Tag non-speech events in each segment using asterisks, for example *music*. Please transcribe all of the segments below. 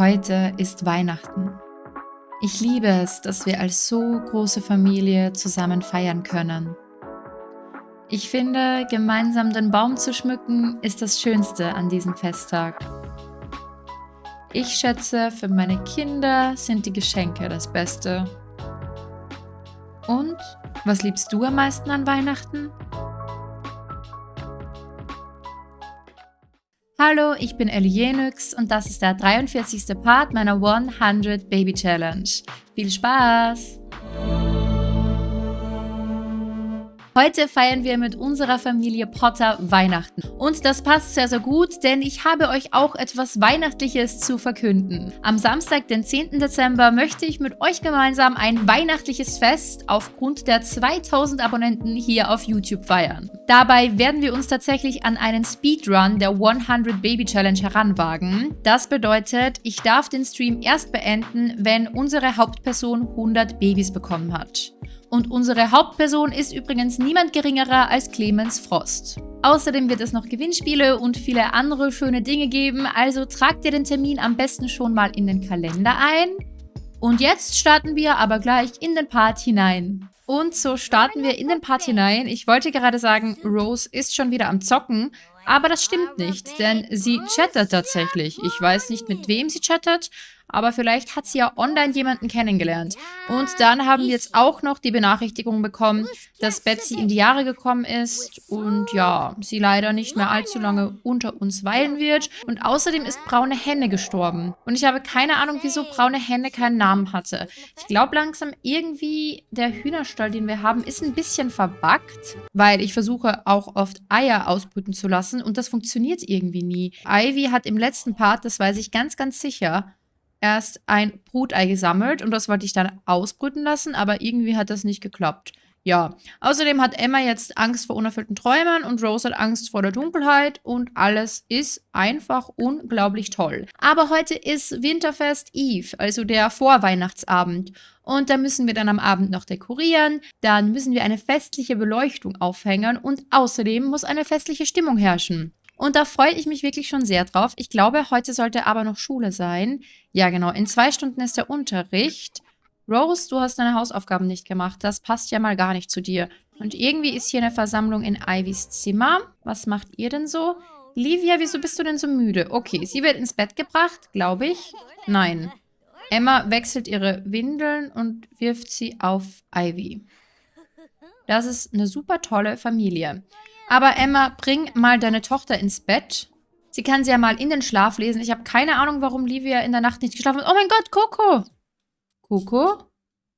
Heute ist Weihnachten. Ich liebe es, dass wir als so große Familie zusammen feiern können. Ich finde, gemeinsam den Baum zu schmücken ist das Schönste an diesem Festtag. Ich schätze, für meine Kinder sind die Geschenke das Beste. Und, was liebst du am meisten an Weihnachten? Hallo, ich bin Ellie Jenix und das ist der 43. Part meiner 100 Baby Challenge. Viel Spaß! Heute feiern wir mit unserer Familie Potter Weihnachten. Und das passt sehr, sehr gut, denn ich habe euch auch etwas Weihnachtliches zu verkünden. Am Samstag, den 10. Dezember, möchte ich mit euch gemeinsam ein weihnachtliches Fest aufgrund der 2000 Abonnenten hier auf YouTube feiern. Dabei werden wir uns tatsächlich an einen Speedrun der 100 Baby Challenge heranwagen. Das bedeutet, ich darf den Stream erst beenden, wenn unsere Hauptperson 100 Babys bekommen hat. Und unsere Hauptperson ist übrigens niemand geringerer als Clemens Frost. Außerdem wird es noch Gewinnspiele und viele andere schöne Dinge geben, also tragt ihr den Termin am besten schon mal in den Kalender ein. Und jetzt starten wir aber gleich in den Part hinein. Und so starten wir in den Part hinein. Ich wollte gerade sagen, Rose ist schon wieder am Zocken, aber das stimmt nicht, denn sie chattert tatsächlich. Ich weiß nicht, mit wem sie chattert, aber vielleicht hat sie ja online jemanden kennengelernt. Und dann haben wir jetzt auch noch die Benachrichtigung bekommen, dass Betsy in die Jahre gekommen ist und ja, sie leider nicht mehr allzu lange unter uns weilen wird. Und außerdem ist Braune Henne gestorben. Und ich habe keine Ahnung, wieso Braune Henne keinen Namen hatte. Ich glaube langsam irgendwie, der Hühnerstall, den wir haben, ist ein bisschen verbuggt, weil ich versuche auch oft Eier ausbrüten zu lassen und das funktioniert irgendwie nie. Ivy hat im letzten Part, das weiß ich ganz, ganz sicher, erst ein Brutei gesammelt und das wollte ich dann ausbrüten lassen, aber irgendwie hat das nicht geklappt. Ja, außerdem hat Emma jetzt Angst vor unerfüllten Träumen und Rose hat Angst vor der Dunkelheit und alles ist einfach unglaublich toll. Aber heute ist Winterfest Eve, also der Vorweihnachtsabend. Und da müssen wir dann am Abend noch dekorieren, dann müssen wir eine festliche Beleuchtung aufhängen und außerdem muss eine festliche Stimmung herrschen. Und da freue ich mich wirklich schon sehr drauf. Ich glaube, heute sollte aber noch Schule sein. Ja, genau. In zwei Stunden ist der Unterricht. Rose, du hast deine Hausaufgaben nicht gemacht. Das passt ja mal gar nicht zu dir. Und irgendwie ist hier eine Versammlung in Ivys Zimmer. Was macht ihr denn so? Livia, wieso bist du denn so müde? Okay, sie wird ins Bett gebracht, glaube ich. Nein. Emma wechselt ihre Windeln und wirft sie auf Ivy. Das ist eine super tolle Familie. Aber Emma, bring mal deine Tochter ins Bett. Sie kann sie ja mal in den Schlaf lesen. Ich habe keine Ahnung, warum Livia in der Nacht nicht geschlafen hat. Oh mein Gott, Coco. Coco?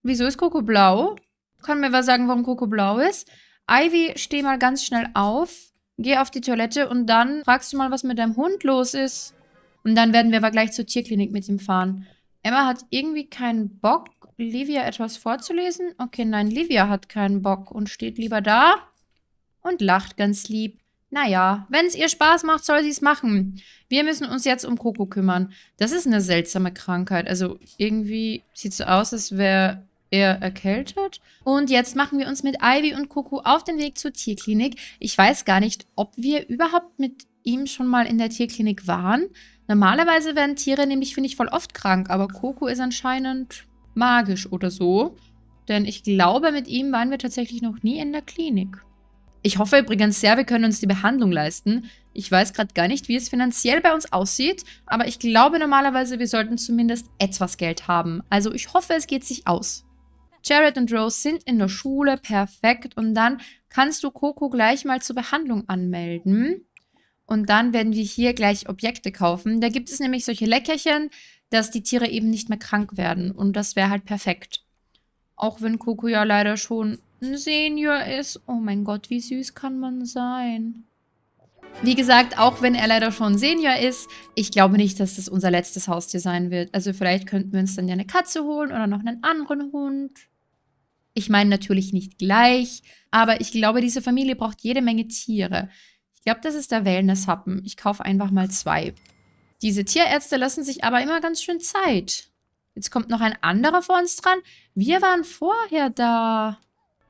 Wieso ist Coco blau? Kann mir was sagen, warum Coco blau ist? Ivy, steh mal ganz schnell auf. Geh auf die Toilette und dann fragst du mal, was mit deinem Hund los ist. Und dann werden wir aber gleich zur Tierklinik mit ihm fahren. Emma hat irgendwie keinen Bock, Livia etwas vorzulesen. Okay, nein, Livia hat keinen Bock und steht lieber da und lacht ganz lieb. Naja, wenn es ihr Spaß macht, soll sie es machen. Wir müssen uns jetzt um Coco kümmern. Das ist eine seltsame Krankheit. Also irgendwie sieht so aus, als wäre er erkältet. Und jetzt machen wir uns mit Ivy und Coco auf den Weg zur Tierklinik. Ich weiß gar nicht, ob wir überhaupt mit ihm schon mal in der Tierklinik waren. Normalerweise werden Tiere nämlich, finde ich, voll oft krank. Aber Coco ist anscheinend magisch oder so. Denn ich glaube, mit ihm waren wir tatsächlich noch nie in der Klinik. Ich hoffe übrigens sehr, wir können uns die Behandlung leisten. Ich weiß gerade gar nicht, wie es finanziell bei uns aussieht, aber ich glaube normalerweise, wir sollten zumindest etwas Geld haben. Also ich hoffe, es geht sich aus. Jared und Rose sind in der Schule, perfekt. Und dann kannst du Coco gleich mal zur Behandlung anmelden. Und dann werden wir hier gleich Objekte kaufen. Da gibt es nämlich solche Leckerchen, dass die Tiere eben nicht mehr krank werden. Und das wäre halt perfekt. Auch wenn Coco ja leider schon ein Senior ist. Oh mein Gott, wie süß kann man sein? Wie gesagt, auch wenn er leider schon Senior ist, ich glaube nicht, dass das unser letztes Haustier sein wird. Also vielleicht könnten wir uns dann ja eine Katze holen oder noch einen anderen Hund. Ich meine natürlich nicht gleich, aber ich glaube, diese Familie braucht jede Menge Tiere. Ich glaube, das ist der Wellness-Happen. Ich kaufe einfach mal zwei. Diese Tierärzte lassen sich aber immer ganz schön Zeit. Jetzt kommt noch ein anderer vor uns dran. Wir waren vorher da.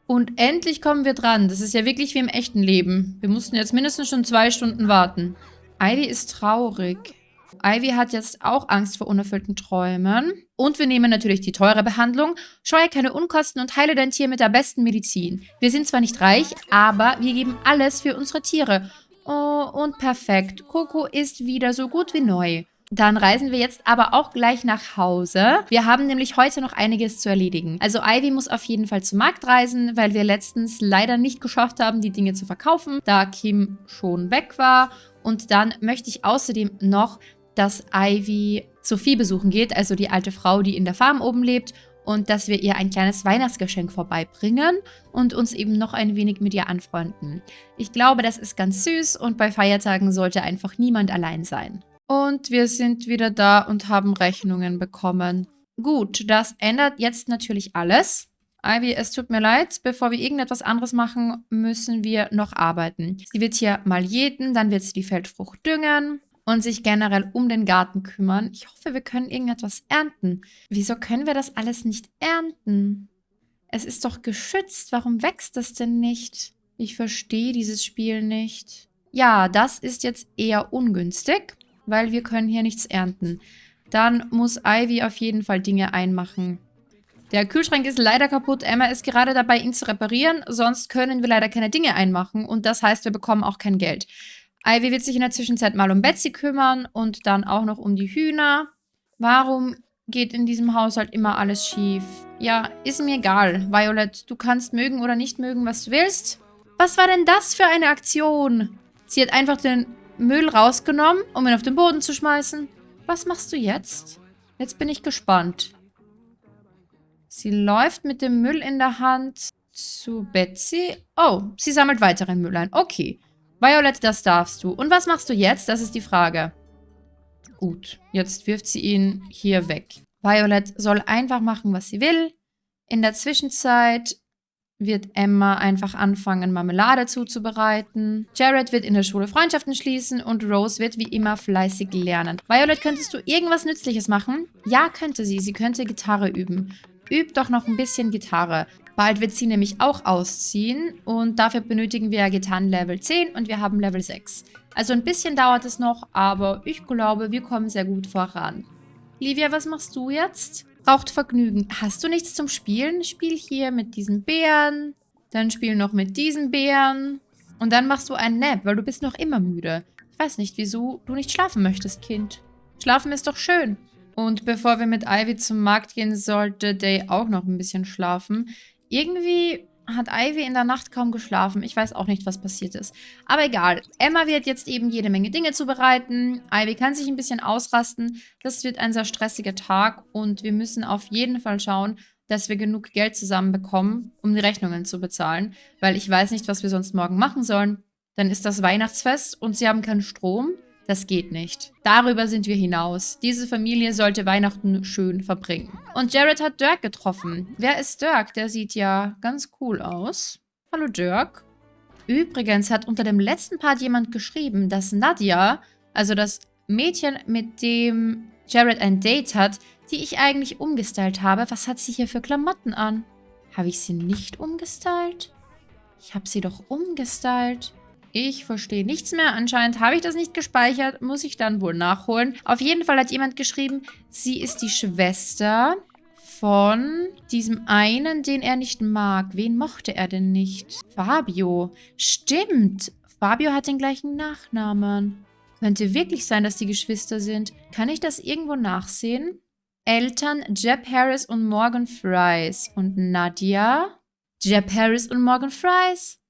Und endlich kommen wir dran. Das ist ja wirklich wie im echten Leben. Wir mussten jetzt mindestens schon zwei Stunden warten. Heidi ist traurig. Ivy hat jetzt auch Angst vor unerfüllten Träumen. Und wir nehmen natürlich die teure Behandlung. Scheue keine Unkosten und heile dein Tier mit der besten Medizin. Wir sind zwar nicht reich, aber wir geben alles für unsere Tiere. Oh, und perfekt. Coco ist wieder so gut wie neu. Dann reisen wir jetzt aber auch gleich nach Hause. Wir haben nämlich heute noch einiges zu erledigen. Also Ivy muss auf jeden Fall zum Markt reisen, weil wir letztens leider nicht geschafft haben, die Dinge zu verkaufen, da Kim schon weg war. Und dann möchte ich außerdem noch, dass Ivy Sophie besuchen geht, also die alte Frau, die in der Farm oben lebt und dass wir ihr ein kleines Weihnachtsgeschenk vorbeibringen und uns eben noch ein wenig mit ihr anfreunden. Ich glaube, das ist ganz süß und bei Feiertagen sollte einfach niemand allein sein. Und wir sind wieder da und haben Rechnungen bekommen. Gut, das ändert jetzt natürlich alles. Ivy, es tut mir leid, bevor wir irgendetwas anderes machen, müssen wir noch arbeiten. Sie wird hier mal jäten, dann wird sie die Feldfrucht düngen und sich generell um den Garten kümmern. Ich hoffe, wir können irgendetwas ernten. Wieso können wir das alles nicht ernten? Es ist doch geschützt. Warum wächst das denn nicht? Ich verstehe dieses Spiel nicht. Ja, das ist jetzt eher ungünstig weil wir können hier nichts ernten. Dann muss Ivy auf jeden Fall Dinge einmachen. Der Kühlschrank ist leider kaputt. Emma ist gerade dabei, ihn zu reparieren. Sonst können wir leider keine Dinge einmachen. Und das heißt, wir bekommen auch kein Geld. Ivy wird sich in der Zwischenzeit mal um Betsy kümmern und dann auch noch um die Hühner. Warum geht in diesem Haushalt immer alles schief? Ja, ist mir egal. Violet, du kannst mögen oder nicht mögen, was du willst. Was war denn das für eine Aktion? Sie hat einfach den Müll rausgenommen, um ihn auf den Boden zu schmeißen. Was machst du jetzt? Jetzt bin ich gespannt. Sie läuft mit dem Müll in der Hand zu Betsy. Oh, sie sammelt weiteren Müll ein. Okay. Violet, das darfst du. Und was machst du jetzt? Das ist die Frage. Gut, jetzt wirft sie ihn hier weg. Violet soll einfach machen, was sie will. In der Zwischenzeit wird Emma einfach anfangen, Marmelade zuzubereiten. Jared wird in der Schule Freundschaften schließen und Rose wird wie immer fleißig lernen. Violet, könntest du irgendwas Nützliches machen? Ja, könnte sie. Sie könnte Gitarre üben. Übt doch noch ein bisschen Gitarre. Bald wird sie nämlich auch ausziehen und dafür benötigen wir Gitarren Level 10 und wir haben Level 6. Also ein bisschen dauert es noch, aber ich glaube, wir kommen sehr gut voran. Livia, was machst du jetzt? Braucht Vergnügen. Hast du nichts zum Spielen? Spiel hier mit diesen Bären. Dann spiel noch mit diesen Bären. Und dann machst du einen Nap, weil du bist noch immer müde. Ich weiß nicht, wieso du nicht schlafen möchtest, Kind. Schlafen ist doch schön. Und bevor wir mit Ivy zum Markt gehen, sollte Day auch noch ein bisschen schlafen. Irgendwie hat Ivy in der Nacht kaum geschlafen. Ich weiß auch nicht, was passiert ist. Aber egal. Emma wird jetzt eben jede Menge Dinge zubereiten. Ivy kann sich ein bisschen ausrasten. Das wird ein sehr stressiger Tag und wir müssen auf jeden Fall schauen, dass wir genug Geld zusammenbekommen, um die Rechnungen zu bezahlen. Weil ich weiß nicht, was wir sonst morgen machen sollen. Dann ist das Weihnachtsfest und sie haben keinen Strom. Das geht nicht. Darüber sind wir hinaus. Diese Familie sollte Weihnachten schön verbringen. Und Jared hat Dirk getroffen. Wer ist Dirk? Der sieht ja ganz cool aus. Hallo Dirk. Übrigens hat unter dem letzten Part jemand geschrieben, dass Nadia, also das Mädchen, mit dem Jared ein Date hat, die ich eigentlich umgestylt habe. Was hat sie hier für Klamotten an? Habe ich sie nicht umgestylt? Ich habe sie doch umgestylt. Ich verstehe nichts mehr. Anscheinend habe ich das nicht gespeichert. Muss ich dann wohl nachholen. Auf jeden Fall hat jemand geschrieben, sie ist die Schwester von diesem einen, den er nicht mag. Wen mochte er denn nicht? Fabio. Stimmt. Fabio hat den gleichen Nachnamen. Könnte wirklich sein, dass die Geschwister sind. Kann ich das irgendwo nachsehen? Eltern Jeb Harris und Morgan Fries. Und Nadia? Jeb Harris und Morgan Fries.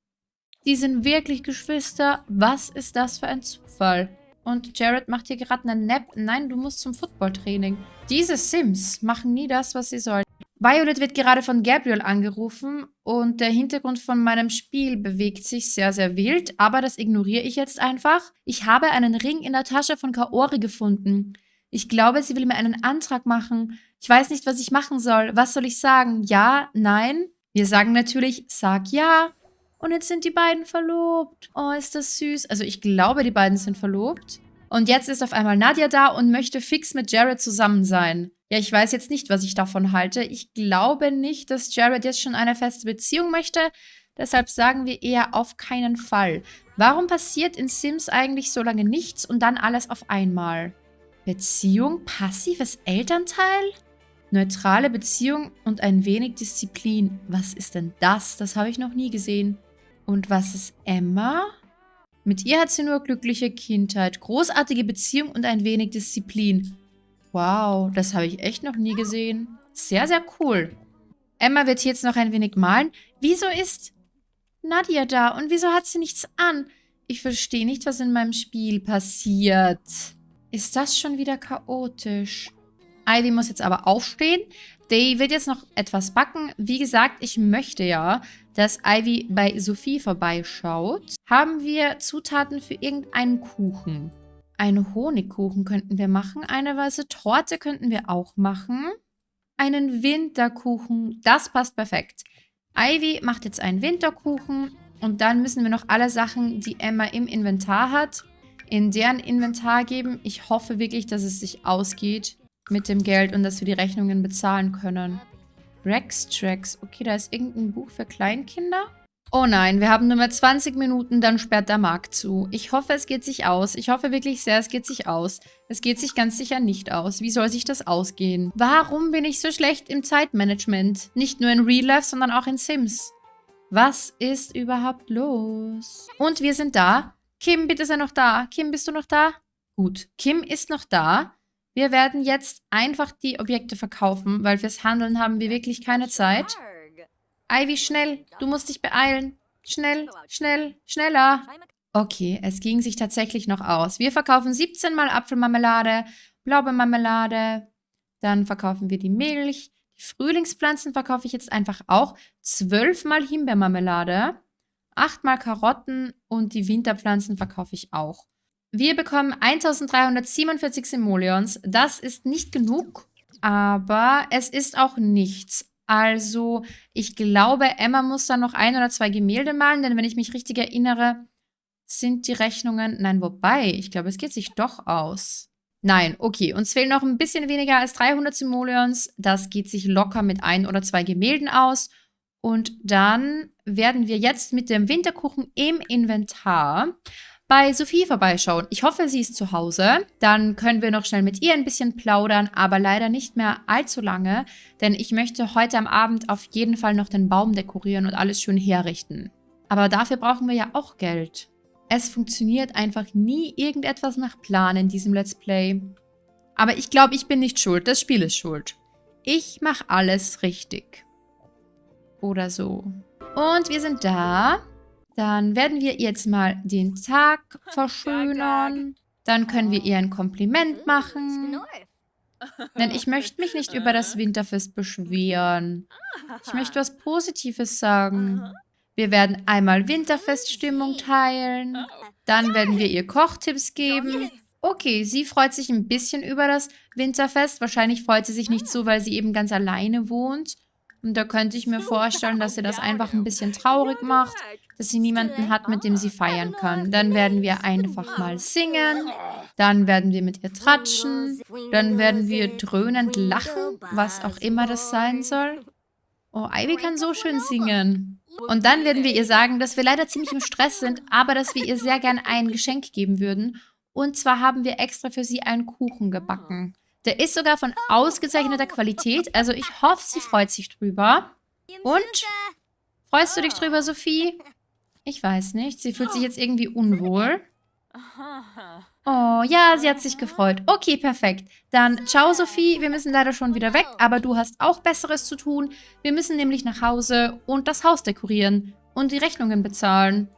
Die sind wirklich Geschwister. Was ist das für ein Zufall? Und Jared macht hier gerade einen Nap. Nein, du musst zum Footballtraining. Diese Sims machen nie das, was sie sollen. Violet wird gerade von Gabriel angerufen und der Hintergrund von meinem Spiel bewegt sich sehr, sehr wild, aber das ignoriere ich jetzt einfach. Ich habe einen Ring in der Tasche von Kaori gefunden. Ich glaube, sie will mir einen Antrag machen. Ich weiß nicht, was ich machen soll. Was soll ich sagen? Ja? Nein? Wir sagen natürlich, sag ja. Und jetzt sind die beiden verlobt. Oh, ist das süß. Also ich glaube, die beiden sind verlobt. Und jetzt ist auf einmal Nadia da und möchte fix mit Jared zusammen sein. Ja, ich weiß jetzt nicht, was ich davon halte. Ich glaube nicht, dass Jared jetzt schon eine feste Beziehung möchte. Deshalb sagen wir eher auf keinen Fall. Warum passiert in Sims eigentlich so lange nichts und dann alles auf einmal? Beziehung, passives Elternteil? Neutrale Beziehung und ein wenig Disziplin. Was ist denn das? Das habe ich noch nie gesehen. Und was ist Emma? Mit ihr hat sie nur glückliche Kindheit, großartige Beziehung und ein wenig Disziplin. Wow, das habe ich echt noch nie gesehen. Sehr, sehr cool. Emma wird jetzt noch ein wenig malen. Wieso ist Nadia da und wieso hat sie nichts an? Ich verstehe nicht, was in meinem Spiel passiert. Ist das schon wieder chaotisch? Ivy muss jetzt aber aufstehen. Day wird jetzt noch etwas backen. Wie gesagt, ich möchte ja, dass Ivy bei Sophie vorbeischaut. Haben wir Zutaten für irgendeinen Kuchen? Einen Honigkuchen könnten wir machen. Eine weiße Torte könnten wir auch machen. Einen Winterkuchen. Das passt perfekt. Ivy macht jetzt einen Winterkuchen. Und dann müssen wir noch alle Sachen, die Emma im Inventar hat, in deren Inventar geben. Ich hoffe wirklich, dass es sich ausgeht mit dem Geld und dass wir die Rechnungen bezahlen können. Rex Tracks. Okay, da ist irgendein Buch für Kleinkinder. Oh nein, wir haben nur mehr 20 Minuten, dann sperrt der Markt zu. Ich hoffe, es geht sich aus. Ich hoffe wirklich sehr, es geht sich aus. Es geht sich ganz sicher nicht aus. Wie soll sich das ausgehen? Warum bin ich so schlecht im Zeitmanagement? Nicht nur in Real Life, sondern auch in Sims. Was ist überhaupt los? Und wir sind da. Kim, bitte sei noch da. Kim, bist du noch da? Gut, Kim ist noch da. Wir werden jetzt einfach die Objekte verkaufen, weil fürs Handeln haben wir wirklich keine Zeit. Ivy, schnell. Du musst dich beeilen. Schnell, schnell, schneller. Okay, es ging sich tatsächlich noch aus. Wir verkaufen 17 mal Apfelmarmelade, Blaubeermarmelade. Dann verkaufen wir die Milch. Die Frühlingspflanzen verkaufe ich jetzt einfach auch. 12 mal Himbeermarmelade. 8 mal Karotten und die Winterpflanzen verkaufe ich auch. Wir bekommen 1347 Simoleons. Das ist nicht genug, aber es ist auch nichts. Also, ich glaube, Emma muss dann noch ein oder zwei Gemälde malen, denn wenn ich mich richtig erinnere, sind die Rechnungen... Nein, wobei, ich glaube, es geht sich doch aus. Nein, okay, uns fehlen noch ein bisschen weniger als 300 Simoleons. Das geht sich locker mit ein oder zwei Gemälden aus. Und dann werden wir jetzt mit dem Winterkuchen im Inventar bei Sophie vorbeischauen. Ich hoffe, sie ist zu Hause. Dann können wir noch schnell mit ihr ein bisschen plaudern, aber leider nicht mehr allzu lange, denn ich möchte heute am Abend auf jeden Fall noch den Baum dekorieren und alles schön herrichten. Aber dafür brauchen wir ja auch Geld. Es funktioniert einfach nie irgendetwas nach Plan in diesem Let's Play. Aber ich glaube, ich bin nicht schuld. Das Spiel ist schuld. Ich mache alles richtig. Oder so. Und wir sind da. Dann werden wir jetzt mal den Tag *laughs* verschönern. Dann können wir ihr ein Kompliment machen. *laughs* Denn ich möchte mich nicht über das Winterfest beschweren. Ich möchte was Positives sagen. Wir werden einmal Winterfeststimmung teilen. Dann werden wir ihr Kochtipps geben. Okay, sie freut sich ein bisschen über das Winterfest. Wahrscheinlich freut sie sich nicht so, weil sie eben ganz alleine wohnt. Und da könnte ich mir vorstellen, dass sie das einfach ein bisschen traurig macht, dass sie niemanden hat, mit dem sie feiern kann. Dann werden wir einfach mal singen. Dann werden wir mit ihr tratschen. Dann werden wir dröhnend lachen, was auch immer das sein soll. Oh, Ivy kann so schön singen. Und dann werden wir ihr sagen, dass wir leider ziemlich im Stress sind, aber dass wir ihr sehr gern ein Geschenk geben würden. Und zwar haben wir extra für sie einen Kuchen gebacken. Der ist sogar von ausgezeichneter Qualität. Also ich hoffe, sie freut sich drüber. Und? Freust du dich drüber, Sophie? Ich weiß nicht. Sie fühlt sich jetzt irgendwie unwohl. Oh, ja, sie hat sich gefreut. Okay, perfekt. Dann ciao, Sophie. Wir müssen leider schon wieder weg, aber du hast auch Besseres zu tun. Wir müssen nämlich nach Hause und das Haus dekorieren und die Rechnungen bezahlen.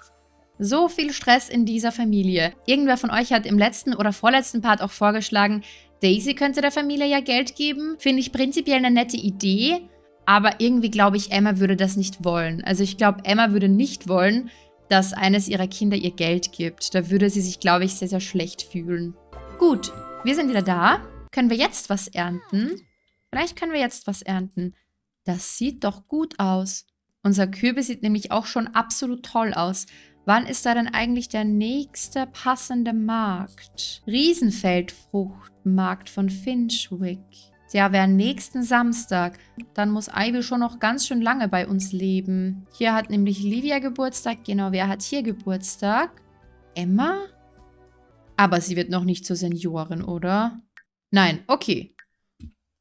So viel Stress in dieser Familie. Irgendwer von euch hat im letzten oder vorletzten Part auch vorgeschlagen, Daisy könnte der Familie ja Geld geben. Finde ich prinzipiell eine nette Idee. Aber irgendwie glaube ich, Emma würde das nicht wollen. Also ich glaube, Emma würde nicht wollen, dass eines ihrer Kinder ihr Geld gibt. Da würde sie sich, glaube ich, sehr, sehr schlecht fühlen. Gut, wir sind wieder da. Können wir jetzt was ernten? Vielleicht können wir jetzt was ernten. Das sieht doch gut aus. Unser Kürbis sieht nämlich auch schon absolut toll aus. Wann ist da denn eigentlich der nächste passende Markt? Riesenfeldfruchtmarkt von Finchwick. Der wäre nächsten Samstag. Dann muss Ivy schon noch ganz schön lange bei uns leben. Hier hat nämlich Livia Geburtstag. Genau, wer hat hier Geburtstag? Emma? Aber sie wird noch nicht zur Seniorin, oder? Nein, okay.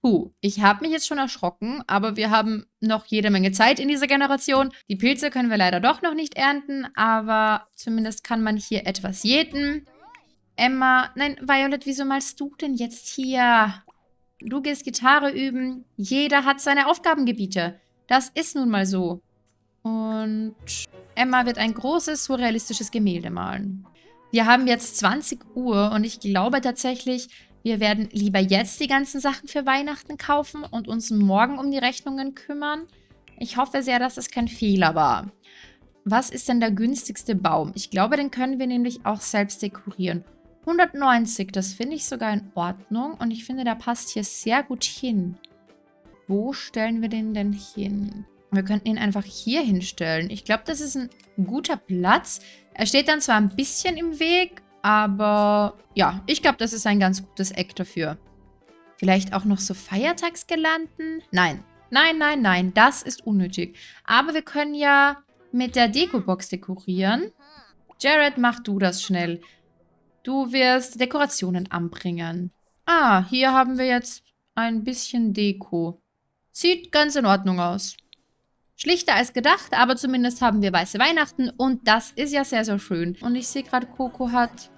Puh, ich habe mich jetzt schon erschrocken, aber wir haben noch jede Menge Zeit in dieser Generation. Die Pilze können wir leider doch noch nicht ernten, aber zumindest kann man hier etwas jäten. Emma, nein, Violet, wieso malst du denn jetzt hier? Du gehst Gitarre üben. Jeder hat seine Aufgabengebiete. Das ist nun mal so. Und Emma wird ein großes, surrealistisches Gemälde malen. Wir haben jetzt 20 Uhr und ich glaube tatsächlich, wir werden lieber jetzt die ganzen Sachen für Weihnachten kaufen und uns morgen um die Rechnungen kümmern. Ich hoffe sehr, dass das kein Fehler war. Was ist denn der günstigste Baum? Ich glaube, den können wir nämlich auch selbst dekorieren. 190, das finde ich sogar in Ordnung. Und ich finde, der passt hier sehr gut hin. Wo stellen wir den denn hin? Wir könnten ihn einfach hier hinstellen. Ich glaube, das ist ein guter Platz. Er steht dann zwar ein bisschen im Weg, aber ja, ich glaube, das ist ein ganz gutes Eck dafür. Vielleicht auch noch so Feiertagsgelanden? Nein, nein, nein, nein, das ist unnötig. Aber wir können ja mit der Dekobox dekorieren. Jared, mach du das schnell. Du wirst Dekorationen anbringen. Ah, hier haben wir jetzt ein bisschen Deko. Sieht ganz in Ordnung aus. Schlichter als gedacht, aber zumindest haben wir weiße Weihnachten und das ist ja sehr, sehr schön. Und ich sehe gerade, Coco hat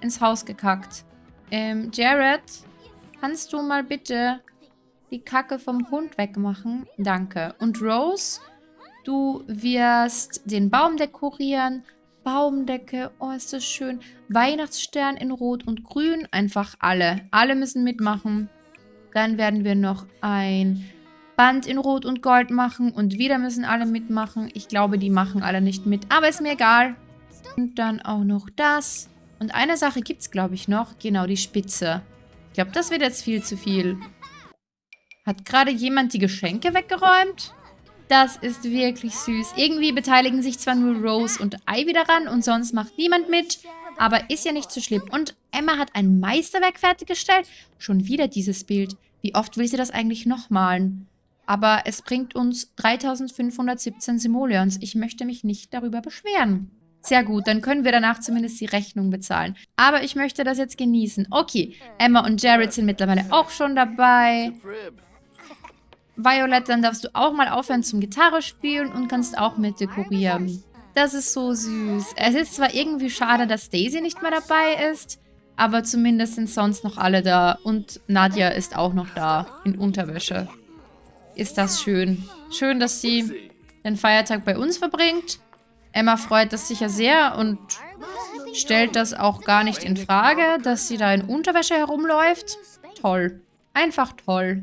ins Haus gekackt. Ähm, Jared, kannst du mal bitte die Kacke vom Hund wegmachen? Danke. Und Rose, du wirst den Baum dekorieren. Baumdecke, oh ist das schön. Weihnachtsstern in Rot und Grün, einfach alle. Alle müssen mitmachen. Dann werden wir noch ein Band in Rot und Gold machen und wieder müssen alle mitmachen. Ich glaube, die machen alle nicht mit, aber ist mir egal. Und dann auch noch das. Und eine Sache gibt es, glaube ich, noch. Genau, die Spitze. Ich glaube, das wird jetzt viel zu viel. Hat gerade jemand die Geschenke weggeräumt? Das ist wirklich süß. Irgendwie beteiligen sich zwar nur Rose und Ivy daran und sonst macht niemand mit. Aber ist ja nicht so schlimm. Und Emma hat ein Meisterwerk fertiggestellt. Schon wieder dieses Bild. Wie oft will sie das eigentlich noch malen? Aber es bringt uns 3517 Simoleons. Ich möchte mich nicht darüber beschweren. Sehr gut, dann können wir danach zumindest die Rechnung bezahlen. Aber ich möchte das jetzt genießen. Okay, Emma und Jared sind mittlerweile auch schon dabei. Violet, dann darfst du auch mal aufhören zum Gitarre spielen und kannst auch mit dekorieren. Das ist so süß. Es ist zwar irgendwie schade, dass Daisy nicht mehr dabei ist, aber zumindest sind sonst noch alle da. Und Nadja ist auch noch da, in Unterwäsche. Ist das schön. Schön, dass sie den Feiertag bei uns verbringt. Emma freut das sicher sehr und stellt das auch gar nicht in Frage, dass sie da in Unterwäsche herumläuft. Toll. Einfach toll.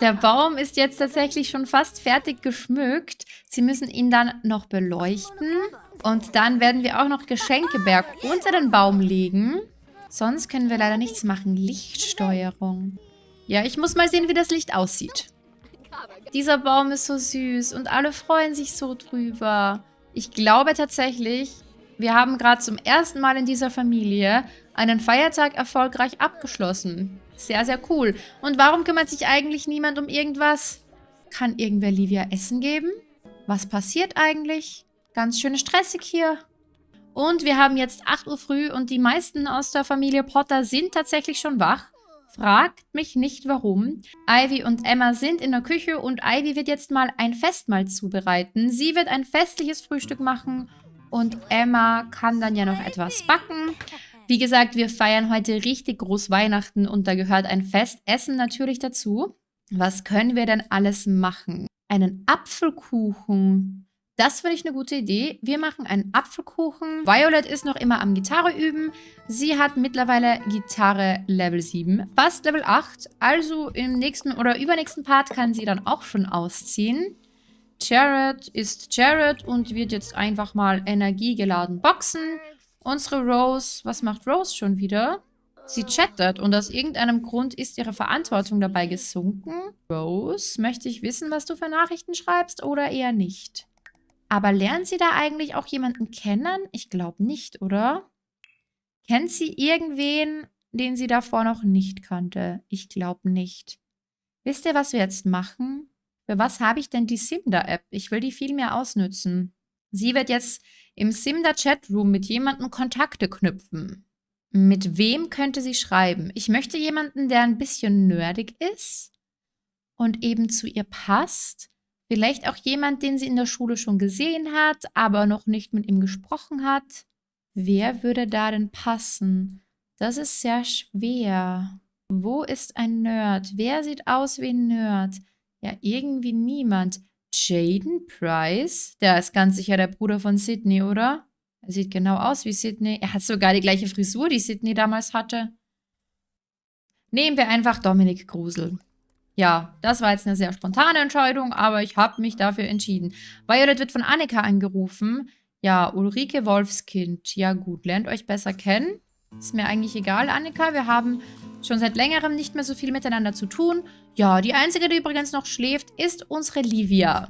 Der Baum ist jetzt tatsächlich schon fast fertig geschmückt. Sie müssen ihn dann noch beleuchten. Und dann werden wir auch noch Geschenkeberg unter den Baum legen. Sonst können wir leider nichts machen. Lichtsteuerung. Ja, ich muss mal sehen, wie das Licht aussieht. Dieser Baum ist so süß und alle freuen sich so drüber. Ich glaube tatsächlich, wir haben gerade zum ersten Mal in dieser Familie einen Feiertag erfolgreich abgeschlossen. Sehr, sehr cool. Und warum kümmert sich eigentlich niemand um irgendwas? Kann irgendwer Livia Essen geben? Was passiert eigentlich? Ganz schön stressig hier. Und wir haben jetzt 8 Uhr früh und die meisten aus der Familie Potter sind tatsächlich schon wach. Fragt mich nicht warum. Ivy und Emma sind in der Küche und Ivy wird jetzt mal ein Festmahl zubereiten. Sie wird ein festliches Frühstück machen und Emma kann dann ja noch etwas backen. Wie gesagt, wir feiern heute richtig groß Weihnachten und da gehört ein Festessen natürlich dazu. Was können wir denn alles machen? Einen Apfelkuchen. Das finde ich eine gute Idee. Wir machen einen Apfelkuchen. Violet ist noch immer am Gitarre üben. Sie hat mittlerweile Gitarre Level 7, fast Level 8. Also im nächsten oder übernächsten Part kann sie dann auch schon ausziehen. Jared ist Jared und wird jetzt einfach mal energiegeladen boxen. Unsere Rose, was macht Rose schon wieder? Sie chattet und aus irgendeinem Grund ist ihre Verantwortung dabei gesunken. Rose, möchte ich wissen, was du für Nachrichten schreibst oder eher nicht? Aber lernt sie da eigentlich auch jemanden kennen? Ich glaube nicht, oder? Kennt sie irgendwen, den sie davor noch nicht kannte? Ich glaube nicht. Wisst ihr, was wir jetzt machen? Für was habe ich denn die Simda-App? Ich will die viel mehr ausnützen. Sie wird jetzt im Simda Chatroom mit jemandem Kontakte knüpfen. Mit wem könnte sie schreiben? Ich möchte jemanden, der ein bisschen nerdig ist und eben zu ihr passt. Vielleicht auch jemand, den sie in der Schule schon gesehen hat, aber noch nicht mit ihm gesprochen hat. Wer würde da denn passen? Das ist sehr schwer. Wo ist ein Nerd? Wer sieht aus wie ein Nerd? Ja, irgendwie niemand. Jaden Price? Der ist ganz sicher der Bruder von Sydney, oder? Er sieht genau aus wie Sydney. Er hat sogar die gleiche Frisur, die Sydney damals hatte. Nehmen wir einfach Dominik Grusel. Ja, das war jetzt eine sehr spontane Entscheidung, aber ich habe mich dafür entschieden. Violet wird von Annika angerufen. Ja, Ulrike Wolfskind. Ja gut, lernt euch besser kennen. Ist mir eigentlich egal, Annika. Wir haben schon seit längerem nicht mehr so viel miteinander zu tun. Ja, die einzige, die übrigens noch schläft, ist unsere Livia.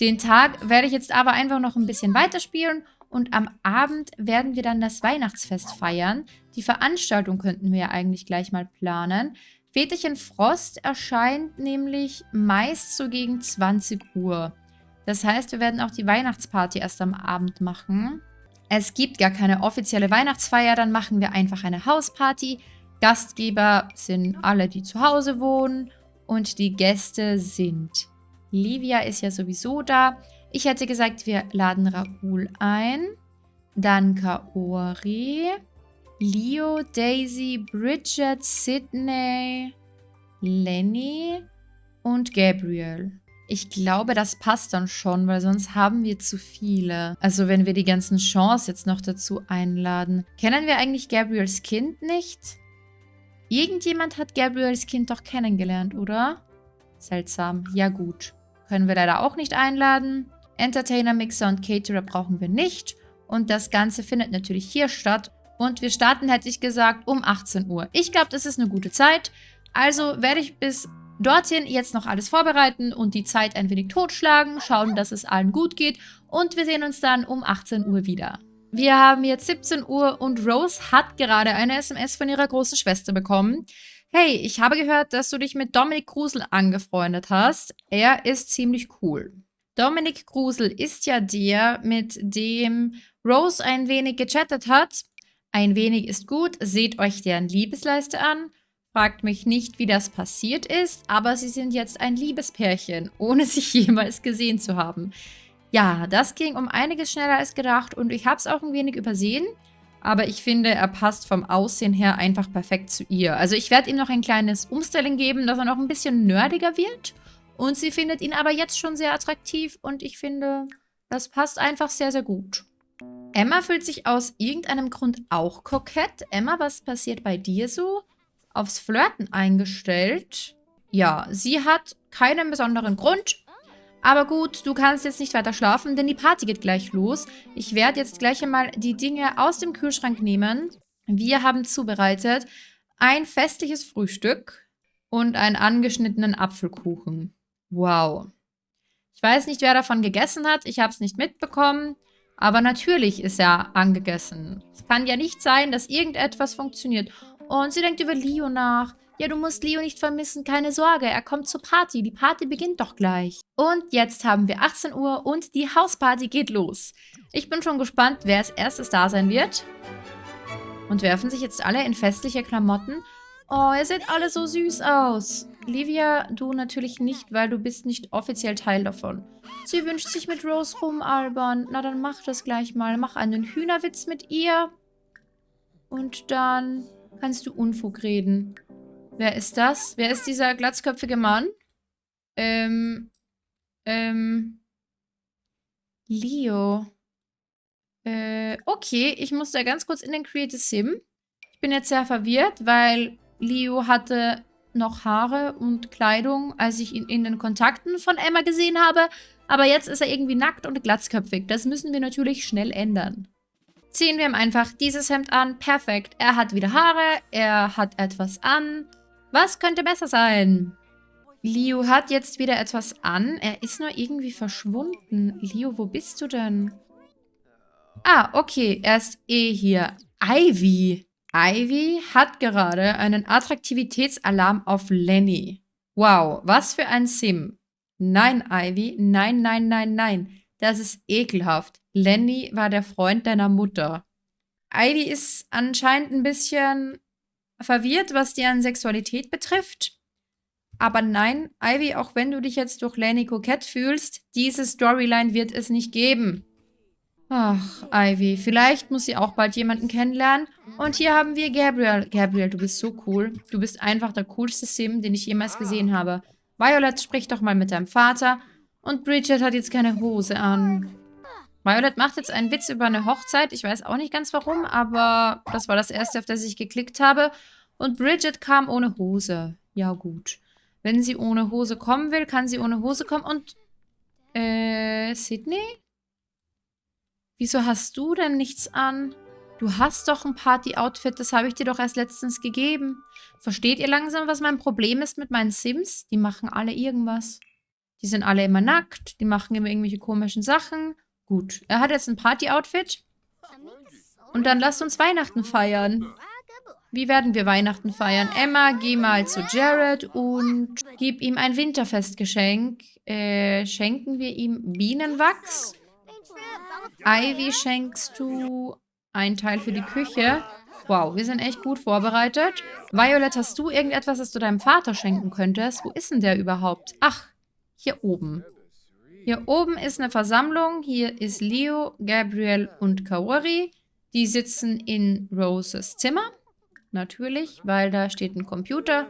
Den Tag werde ich jetzt aber einfach noch ein bisschen weiterspielen und am Abend werden wir dann das Weihnachtsfest feiern. Die Veranstaltung könnten wir ja eigentlich gleich mal planen. Väterchen Frost erscheint nämlich meist so gegen 20 Uhr. Das heißt, wir werden auch die Weihnachtsparty erst am Abend machen. Es gibt gar keine offizielle Weihnachtsfeier, dann machen wir einfach eine Hausparty. Gastgeber sind alle, die zu Hause wohnen und die Gäste sind. Livia ist ja sowieso da. Ich hätte gesagt, wir laden Raoul ein, dann Kaori, Leo, Daisy, Bridget, Sydney, Lenny und Gabriel. Ich glaube, das passt dann schon, weil sonst haben wir zu viele. Also wenn wir die ganzen Chance jetzt noch dazu einladen. Kennen wir eigentlich Gabriels Kind nicht? Irgendjemand hat Gabriels Kind doch kennengelernt, oder? Seltsam. Ja gut. Können wir leider auch nicht einladen. Entertainer, Mixer und Caterer brauchen wir nicht. Und das Ganze findet natürlich hier statt. Und wir starten, hätte ich gesagt, um 18 Uhr. Ich glaube, das ist eine gute Zeit. Also werde ich bis dorthin jetzt noch alles vorbereiten und die Zeit ein wenig totschlagen, schauen, dass es allen gut geht und wir sehen uns dann um 18 Uhr wieder. Wir haben jetzt 17 Uhr und Rose hat gerade eine SMS von ihrer großen Schwester bekommen. Hey, ich habe gehört, dass du dich mit Dominik Grusel angefreundet hast. Er ist ziemlich cool. Dominik Grusel ist ja der, mit dem Rose ein wenig gechattet hat. Ein wenig ist gut, seht euch deren Liebesleiste an. Fragt mich nicht, wie das passiert ist, aber sie sind jetzt ein Liebespärchen, *laughs* ohne sich jemals gesehen zu haben. Ja, das ging um einiges schneller als gedacht und ich habe es auch ein wenig übersehen. Aber ich finde, er passt vom Aussehen her einfach perfekt zu ihr. Also ich werde ihm noch ein kleines Umstyling geben, dass er noch ein bisschen nerdiger wird. Und sie findet ihn aber jetzt schon sehr attraktiv und ich finde, das passt einfach sehr, sehr gut. Emma fühlt sich aus irgendeinem Grund auch kokett. Emma, was passiert bei dir so? Aufs Flirten eingestellt. Ja, sie hat keinen besonderen Grund. Aber gut, du kannst jetzt nicht weiter schlafen, denn die Party geht gleich los. Ich werde jetzt gleich einmal die Dinge aus dem Kühlschrank nehmen. Wir haben zubereitet ein festliches Frühstück und einen angeschnittenen Apfelkuchen. Wow. Ich weiß nicht, wer davon gegessen hat. Ich habe es nicht mitbekommen. Aber natürlich ist er angegessen. Es kann ja nicht sein, dass irgendetwas funktioniert. Und sie denkt über Leo nach. Ja, du musst Leo nicht vermissen, keine Sorge, er kommt zur Party. Die Party beginnt doch gleich. Und jetzt haben wir 18 Uhr und die Hausparty geht los. Ich bin schon gespannt, wer als erstes da sein wird. Und werfen sich jetzt alle in festliche Klamotten. Oh, ihr seht alle so süß aus. Livia, du natürlich nicht, weil du bist nicht offiziell Teil davon. Sie wünscht sich mit Rose rumalbern. Na, dann mach das gleich mal. Mach einen Hühnerwitz mit ihr. Und dann kannst du Unfug reden. Wer ist das? Wer ist dieser glatzköpfige Mann? Ähm, ähm, Leo. Äh, okay, ich muss da ganz kurz in den Creative Sim. Ich bin jetzt sehr verwirrt, weil Leo hatte noch Haare und Kleidung, als ich ihn in den Kontakten von Emma gesehen habe. Aber jetzt ist er irgendwie nackt und glatzköpfig. Das müssen wir natürlich schnell ändern. Ziehen wir ihm einfach dieses Hemd an. Perfekt. Er hat wieder Haare. Er hat etwas an. Was könnte besser sein? Leo hat jetzt wieder etwas an. Er ist nur irgendwie verschwunden. Leo, wo bist du denn? Ah, okay. Er ist eh hier. Ivy. Ivy hat gerade einen Attraktivitätsalarm auf Lenny. Wow, was für ein Sim. Nein, Ivy. Nein, nein, nein, nein. Das ist ekelhaft. Lenny war der Freund deiner Mutter. Ivy ist anscheinend ein bisschen verwirrt, was deren Sexualität betrifft. Aber nein, Ivy, auch wenn du dich jetzt durch Lenny kokett fühlst, diese Storyline wird es nicht geben. Ach, Ivy, vielleicht muss sie auch bald jemanden kennenlernen. Und hier haben wir Gabriel. Gabriel, du bist so cool. Du bist einfach der coolste Sim, den ich jemals gesehen habe. Violet, sprich doch mal mit deinem Vater. Und Bridget hat jetzt keine Hose an. Violet macht jetzt einen Witz über eine Hochzeit. Ich weiß auch nicht ganz warum, aber das war das erste, auf das ich geklickt habe. Und Bridget kam ohne Hose. Ja, gut. Wenn sie ohne Hose kommen will, kann sie ohne Hose kommen. Und, äh, Sydney? Wieso hast du denn nichts an? Du hast doch ein Party-Outfit, das habe ich dir doch erst letztens gegeben. Versteht ihr langsam, was mein Problem ist mit meinen Sims? Die machen alle irgendwas. Die sind alle immer nackt, die machen immer irgendwelche komischen Sachen. Gut, er hat jetzt ein Party-Outfit. Und dann lasst uns Weihnachten feiern. Wie werden wir Weihnachten feiern? Emma, geh mal zu Jared und gib ihm ein Winterfestgeschenk. Äh, schenken wir ihm Bienenwachs? Ivy schenkst du ein Teil für die Küche. Wow, wir sind echt gut vorbereitet. Violet, hast du irgendetwas, das du deinem Vater schenken könntest? Wo ist denn der überhaupt? Ach, hier oben. Hier oben ist eine Versammlung. Hier ist Leo, Gabriel und Kaori. Die sitzen in Roses Zimmer. Natürlich, weil da steht ein Computer.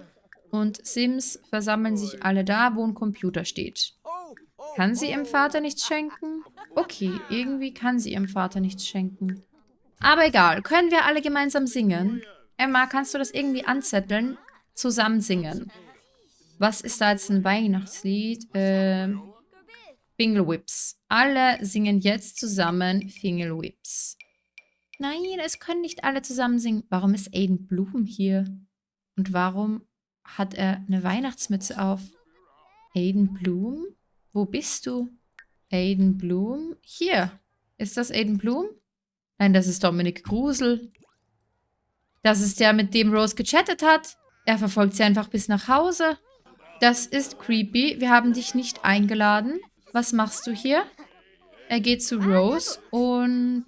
Und Sims versammeln sich alle da, wo ein Computer steht. Kann sie ihrem Vater nichts schenken? Okay, irgendwie kann sie ihrem Vater nichts schenken. Aber egal, können wir alle gemeinsam singen? Emma, kannst du das irgendwie anzetteln? Zusammen singen. Was ist da jetzt ein Weihnachtslied? Äh, Bingle Whips. Alle singen jetzt zusammen Fingle Whips. Nein, es können nicht alle zusammen singen. Warum ist Aiden Bloom hier? Und warum hat er eine Weihnachtsmütze auf? Aiden Bloom? Wo bist du? Aiden Bloom? Hier. Ist das Aiden Bloom? Nein, das ist Dominik Grusel. Das ist der, mit dem Rose gechattet hat. Er verfolgt sie einfach bis nach Hause. Das ist creepy. Wir haben dich nicht eingeladen. Was machst du hier? Er geht zu Rose und...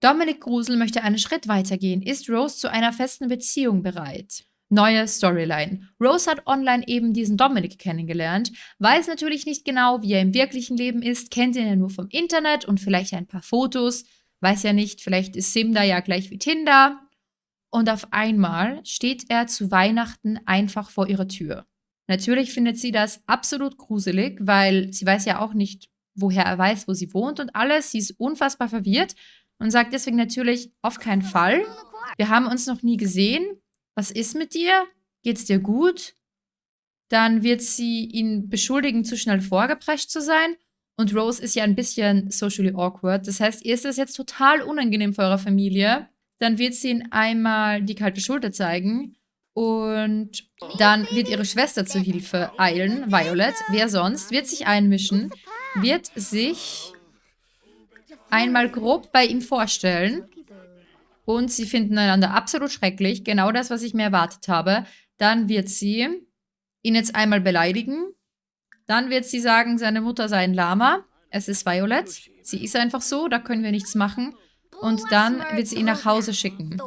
Dominik Grusel möchte einen Schritt weitergehen. Ist Rose zu einer festen Beziehung bereit? Neue Storyline. Rose hat online eben diesen Dominik kennengelernt, weiß natürlich nicht genau, wie er im wirklichen Leben ist, kennt ihn ja nur vom Internet und vielleicht ein paar Fotos, weiß ja nicht, vielleicht ist Sim da ja gleich wie Tinder. Und auf einmal steht er zu Weihnachten einfach vor ihrer Tür. Natürlich findet sie das absolut gruselig, weil sie weiß ja auch nicht, woher er weiß, wo sie wohnt und alles. Sie ist unfassbar verwirrt und sagt deswegen natürlich auf keinen Fall. Wir haben uns noch nie gesehen. Was ist mit dir? Geht's dir gut? Dann wird sie ihn beschuldigen, zu schnell vorgeprescht zu sein. Und Rose ist ja ein bisschen socially awkward. Das heißt, ihr ist das jetzt total unangenehm für eure Familie. Dann wird sie ihn einmal die kalte Schulter zeigen. Und dann wird ihre Schwester zu Hilfe eilen, Violet. Wer sonst? Wird sich einmischen. Wird sich einmal grob bei ihm vorstellen. Und sie finden einander absolut schrecklich. Genau das, was ich mir erwartet habe. Dann wird sie ihn jetzt einmal beleidigen. Dann wird sie sagen, seine Mutter sei ein Lama. Es ist Violet. Sie ist einfach so, da können wir nichts machen. Und dann wird sie ihn nach Hause schicken.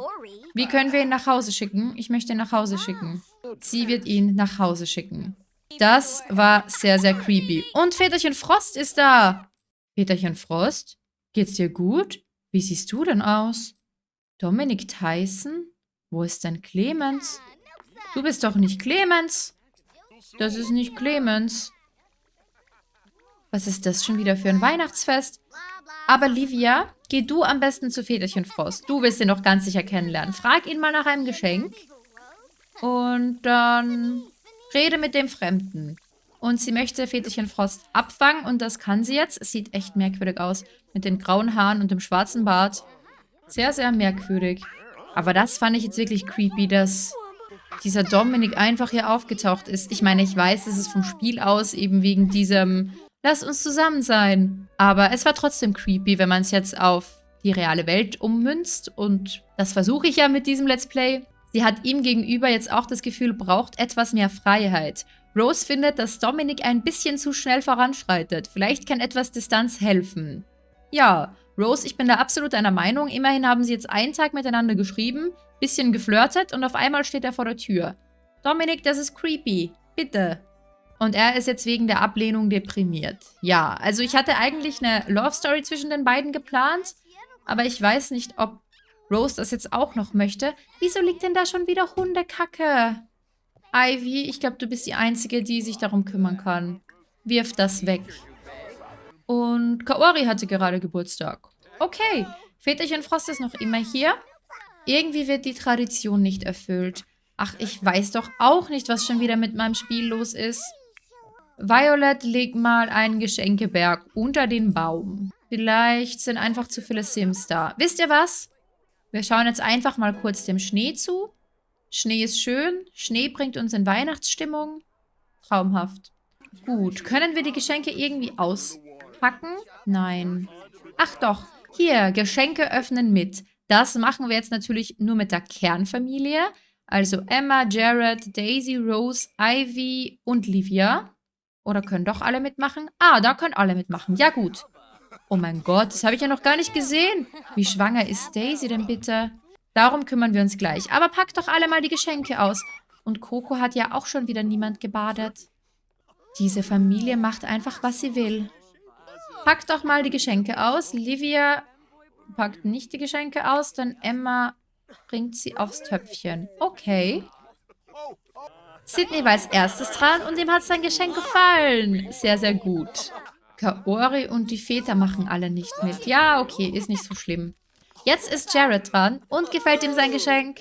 Wie können wir ihn nach Hause schicken? Ich möchte ihn nach Hause schicken. Sie wird ihn nach Hause schicken. Das war sehr, sehr creepy. Und Väterchen Frost ist da. Väterchen Frost, geht's dir gut? Wie siehst du denn aus? Dominik Tyson? Wo ist denn Clemens? Du bist doch nicht Clemens. Das ist nicht Clemens. Was ist das schon wieder für ein Weihnachtsfest? Aber Livia, geh du am besten zu Väterchen Frost. Du willst ihn noch ganz sicher kennenlernen. Frag ihn mal nach einem Geschenk. Und dann rede mit dem Fremden. Und sie möchte Väterchen Frost abfangen und das kann sie jetzt. Sieht echt merkwürdig aus. Mit den grauen Haaren und dem schwarzen Bart. Sehr, sehr merkwürdig. Aber das fand ich jetzt wirklich creepy, dass dieser Dominik einfach hier aufgetaucht ist. Ich meine, ich weiß, es ist vom Spiel aus eben wegen diesem Lass uns zusammen sein. Aber es war trotzdem creepy, wenn man es jetzt auf die reale Welt ummünzt. Und das versuche ich ja mit diesem Let's Play. Sie hat ihm gegenüber jetzt auch das Gefühl, braucht etwas mehr Freiheit. Rose findet, dass Dominic ein bisschen zu schnell voranschreitet. Vielleicht kann etwas Distanz helfen. Ja, Rose, ich bin da absolut einer Meinung. Immerhin haben sie jetzt einen Tag miteinander geschrieben, bisschen geflirtet und auf einmal steht er vor der Tür. Dominik, das ist creepy. Bitte. Und er ist jetzt wegen der Ablehnung deprimiert. Ja, also ich hatte eigentlich eine Love Story zwischen den beiden geplant, aber ich weiß nicht, ob Rose das jetzt auch noch möchte. Wieso liegt denn da schon wieder Hundekacke? Ivy, ich glaube, du bist die Einzige, die sich darum kümmern kann. Wirf das weg. Und Kaori hatte gerade Geburtstag. Okay, Väterchen Frost ist noch immer hier. Irgendwie wird die Tradition nicht erfüllt. Ach, ich weiß doch auch nicht, was schon wieder mit meinem Spiel los ist. Violet, leg mal einen Geschenkeberg unter den Baum. Vielleicht sind einfach zu viele Sims da. Wisst ihr was? Wir schauen jetzt einfach mal kurz dem Schnee zu. Schnee ist schön. Schnee bringt uns in Weihnachtsstimmung. Traumhaft. Gut, können wir die Geschenke irgendwie auspacken? Nein. Ach doch, hier, Geschenke öffnen mit. Das machen wir jetzt natürlich nur mit der Kernfamilie. Also Emma, Jared, Daisy, Rose, Ivy und Livia. Oder können doch alle mitmachen? Ah, da können alle mitmachen. Ja gut. Oh mein Gott, das habe ich ja noch gar nicht gesehen. Wie schwanger ist Daisy denn bitte? Darum kümmern wir uns gleich. Aber packt doch alle mal die Geschenke aus. Und Coco hat ja auch schon wieder niemand gebadet. Diese Familie macht einfach, was sie will. Packt doch mal die Geschenke aus. Livia packt nicht die Geschenke aus, dann Emma bringt sie aufs Töpfchen. Okay. Sydney war als erstes dran und ihm hat sein Geschenk gefallen. Sehr, sehr gut. Kaori und die Väter machen alle nicht mit. Ja, okay, ist nicht so schlimm. Jetzt ist Jared dran und gefällt ihm sein Geschenk.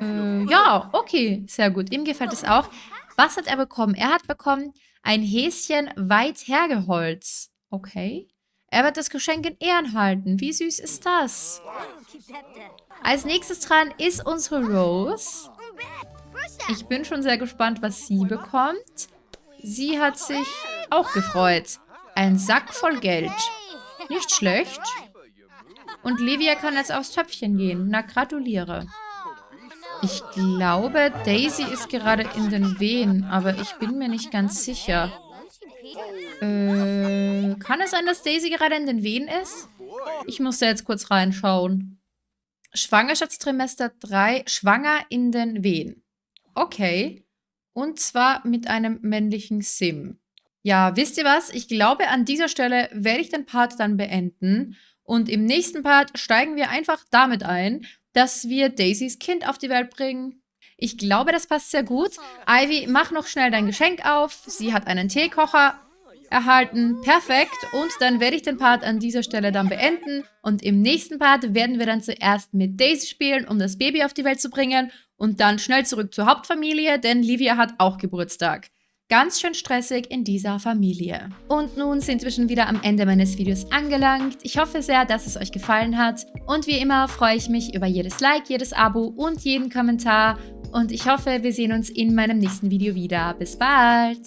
Äh, ja, okay, sehr gut. Ihm gefällt es auch. Was hat er bekommen? Er hat bekommen ein Häschen weit hergeholz. Okay. Er wird das Geschenk in Ehren halten. Wie süß ist das? Als nächstes dran ist unsere Rose. Ich bin schon sehr gespannt, was sie bekommt. Sie hat sich auch gefreut. Ein Sack voll Geld. Nicht schlecht. Und Livia kann jetzt aufs Töpfchen gehen. Na, gratuliere. Ich glaube, Daisy ist gerade in den Wehen, aber ich bin mir nicht ganz sicher. Äh, kann es sein, dass Daisy gerade in den Wehen ist? Ich muss da jetzt kurz reinschauen. Schwangerschaftstrimester 3, schwanger in den Wehen. Okay. Und zwar mit einem männlichen Sim. Ja, wisst ihr was? Ich glaube, an dieser Stelle werde ich den Part dann beenden. Und im nächsten Part steigen wir einfach damit ein, dass wir Daisys Kind auf die Welt bringen. Ich glaube, das passt sehr gut. Ivy, mach noch schnell dein Geschenk auf. Sie hat einen Teekocher erhalten. Perfekt. Und dann werde ich den Part an dieser Stelle dann beenden. Und im nächsten Part werden wir dann zuerst mit Daisy spielen, um das Baby auf die Welt zu bringen. Und dann schnell zurück zur Hauptfamilie, denn Livia hat auch Geburtstag. Ganz schön stressig in dieser Familie. Und nun sind wir schon wieder am Ende meines Videos angelangt. Ich hoffe sehr, dass es euch gefallen hat. Und wie immer freue ich mich über jedes Like, jedes Abo und jeden Kommentar. Und ich hoffe, wir sehen uns in meinem nächsten Video wieder. Bis bald!